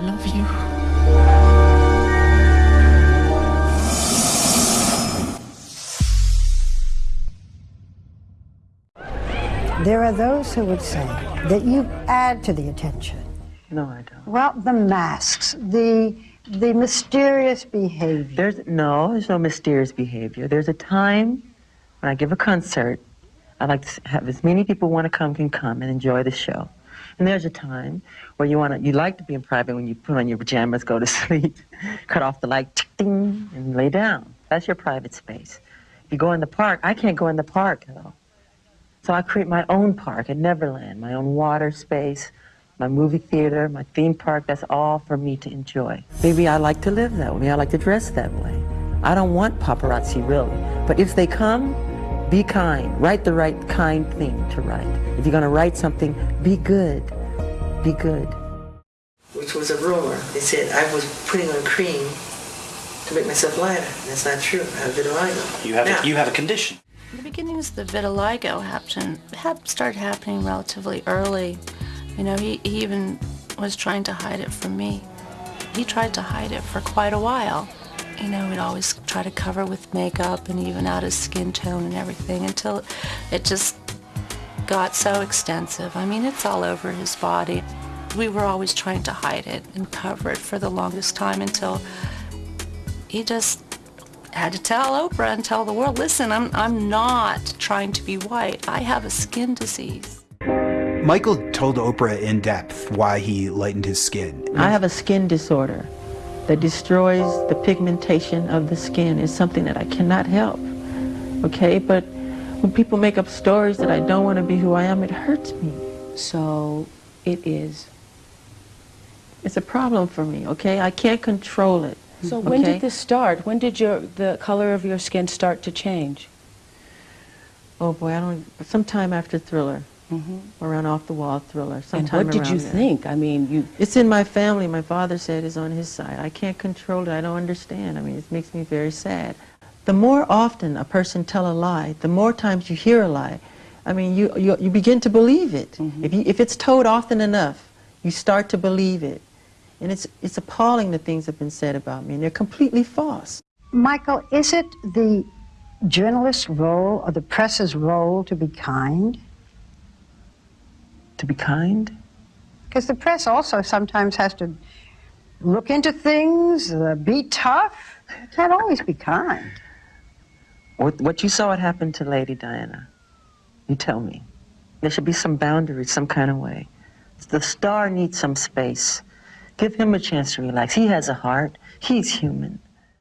I love you. There are those who would say that you add to the attention. No, I don't. Well, the masks, the the mysterious behavior. There's no, there's no mysterious behavior. There's a time when I give a concert, I like to have as many people want to come can come and enjoy the show. And there's a time where you want to, you like to be in private when you put on your pajamas, go to sleep, cut off the light, ding, and lay down. That's your private space. If you go in the park, I can't go in the park though. So I create my own park at Neverland, my own water space, my movie theater, my theme park. That's all for me to enjoy. Maybe I like to live that way. I like to dress that way. I don't want paparazzi really. But if they come, be kind. Write the right kind thing to write. If you're going to write something, be good. Be good. Which was a rumor. They said I was putting on cream to make myself lighter. That's not true. I have vitiligo. You have Now- a, you have a condition. The beginnings of the vitiligo happened, hap, started happening relatively early. You know, he, he even was trying to hide it from me. He tried to hide it for quite a while. You know, we'd always try to cover with makeup and even out his skin tone and everything until it just got so extensive. I mean, it's all over his body. We were always trying to hide it and cover it for the longest time until he just had to tell Oprah and tell the world, listen, I'm, I'm not trying to be white. I have a skin disease. Michael told Oprah in depth why he lightened his skin. I have a skin disorder that destroys the pigmentation of the skin. is something that I cannot help. Okay, but when people make up stories that I don't want to be who I am, it hurts me. So it is. It's a problem for me, okay? I can't control it. So when did this start? When did your the color of your skin start to change? Oh boy, I don't. Sometime after Thriller, Mm-hmm. around Off the Wall Thriller. And what did you there. think? I mean, you It's in my family. My father said is on his side. I can't control it. I don't understand. I mean, it makes me very sad. The more often a person tell a lie, the more times you hear a lie, I mean, you, you, you begin to believe it. If, you, if it's told often enough, you start to believe it. And it's, it's appalling the things that have been said about me, and they're completely false. Michael, is it the journalist's role or the press's role to be kind? To be kind? Because the press also sometimes has to look into things, uh, be tough. You can't always be kind. What, what you saw it happen to Lady Diana, you tell me. There should be some boundaries, some kind of way. The star needs some space. Give him a chance to relax. He has a heart. He's human.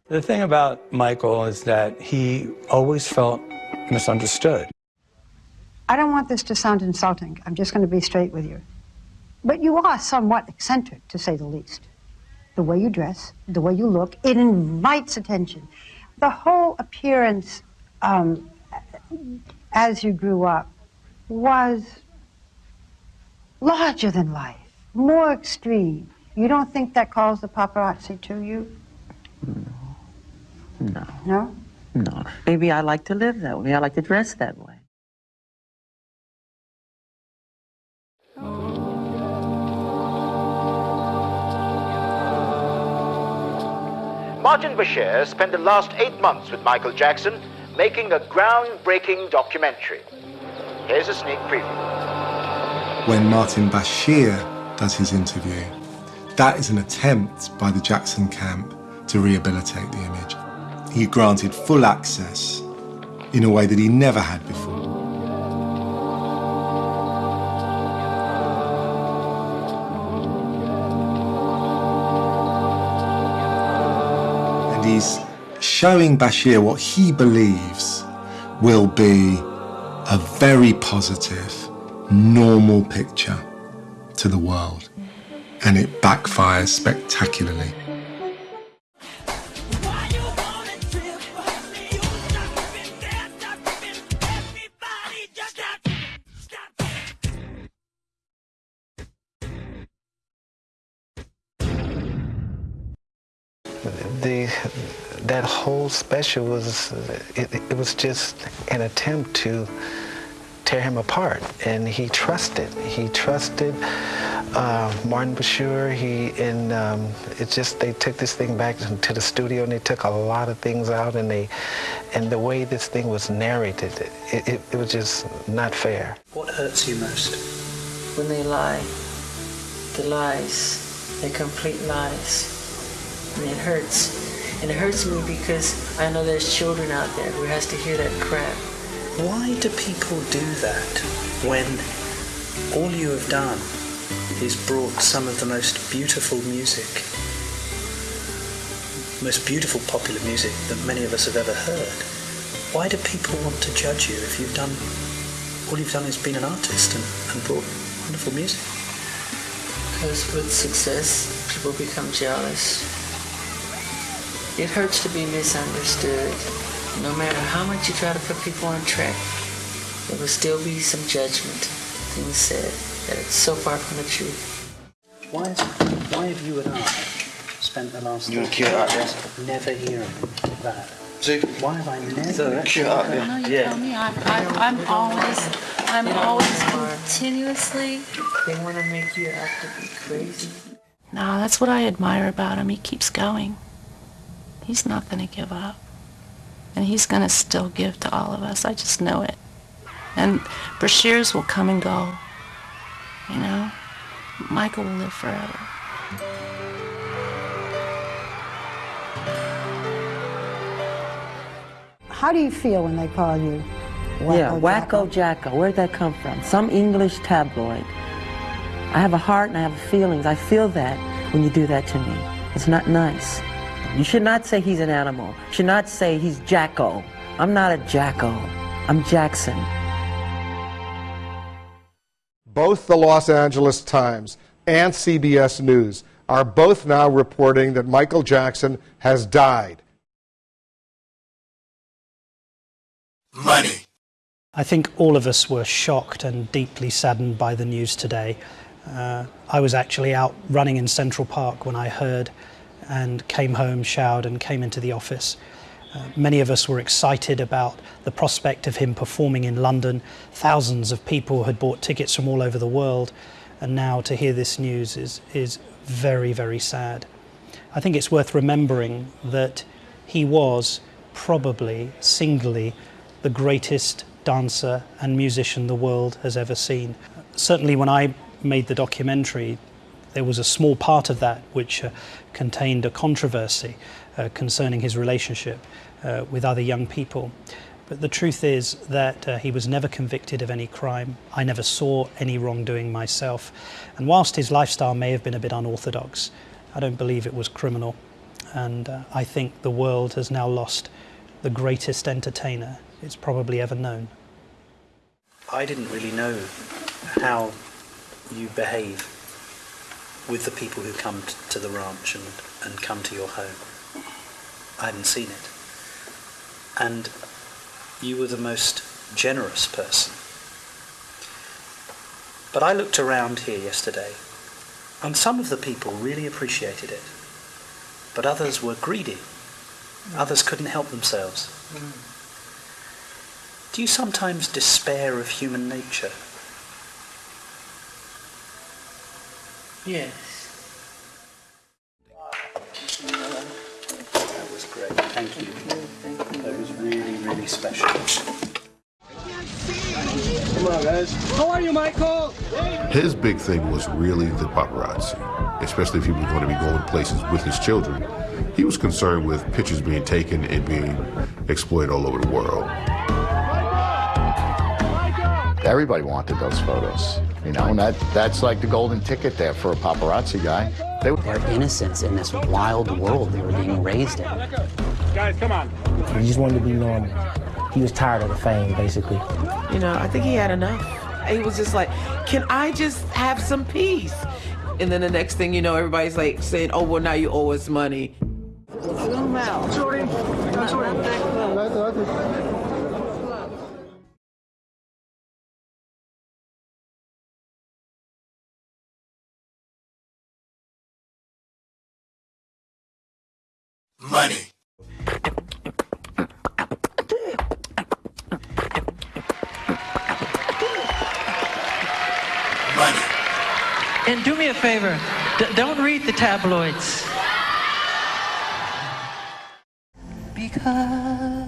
The thing about Michael is that he always felt misunderstood. I don't want this to sound insulting. I'm just going to be straight with you. But you are somewhat eccentric, to say the least. The way you dress, the way you look, it invites attention. The whole appearance um, as you grew up was larger than life, more extreme. You don't think that calls the paparazzi to you? No, No? no. Maybe I like to live that way. I like to dress that way. Martin Bashir spent the last eight months with Michael Jackson making a groundbreaking documentary. Here's a sneak preview. when Martin Bashir does his interview, that is an attempt by the Jackson camp to rehabilitate the image. He granted full access in a way that he never had before. He's showing Bashir what he believes will be a very positive, normal picture to the world. And it backfires spectacularly. That whole special was it, it was just an attempt to tear him apart and he trusted he trusted uh, Martin Bashir, he and um, it just they took this thing back to the studio and they took a lot of things out and they and the way this thing was narrated, it, it, it was just not fair. What hurts you most? When they lie, the lies, they're complete lies, and it hurts. And it hurts me because I know there's children out there who has to hear that crap. Why do people do that when all you have done is brought some of the most beautiful music, most beautiful popular music that many of us have ever heard? Why do people want to judge you if you've done all you've done is been an artist and, and brought wonderful music? Because with success, people become jealous. It hurts to be misunderstood. No matter how much you try to put people on track, there will still be some judgment, things said that it's so far from the truth. Why, is, why have you and I spent the last You 30 cute out years never hearing that? See? Why have I never cute out there. No, you tell me. I'm, I'm, I'm always, I'm always continuously. They want to make you out to be crazy. No, that's what I admire about him. He keeps going. He's not going to give up. And he's going to still give to all of us. I just know it. And Bashirs will come and go. You know? Michael will live forever. How do you feel when they call you yeah, Wacko Wacko Jacko. Where'd that come from? Some English tabloid. I have a heart and I have feelings. I feel that when you do that to me. It's not nice. You should not say he's an animal. You should not say he's Jacko. I'm not a Jacko. I'm Jackson. Both the Los Angeles Times and CBS News are both now reporting that Michael Jackson has died. Money. I think all of us were shocked and deeply saddened by the news today. Uh, I was actually out running in Central Park when I heard and came home, showered, and came into the office. Uh, many of us were excited about the prospect of him performing in London. Thousands of people had bought tickets from all over the world, and now to hear this news is, is very, very sad. I think it's worth remembering that he was probably singly the greatest dancer and musician the world has ever seen. Certainly, when I made the documentary, there was a small part of that which uh, contained a controversy uh, concerning his relationship uh, with other young people. But the truth is that uh, he was never convicted of any crime. I never saw any wrongdoing myself. And whilst his lifestyle may have been a bit unorthodox, I don't believe it was criminal. And uh, I think the world has now lost the greatest entertainer it's probably ever known. I didn't really know how you behave with the people who come to the ranch and, and come to your home. I hadn't seen it. And you were the most generous person. But I looked around here yesterday, and some of the people really appreciated it. But others were greedy. Others couldn't help themselves. Mm. Do you sometimes despair of human nature? Yes. That was great. Thank you. That was really, really special. Come on, guys. How are you, Michael? His big thing was really the paparazzi, especially if he was going to be going places with his children. He was concerned with pictures being taken and being exploited all over the world. Everybody wanted those photos, you know, and that, that's like the golden ticket there for a paparazzi guy. They were their innocence in this wild world they were being raised in. Guys, come on. He just wanted to be normal. He was tired of the fame, basically. You know, I think he had enough. He was just like, can I just have some peace? And then the next thing you know, everybody's like saying, oh, well, now you owe us money. Zoom out. Sorry. Money. Money. And do me a me a favor. D- don't read the tabloids. Because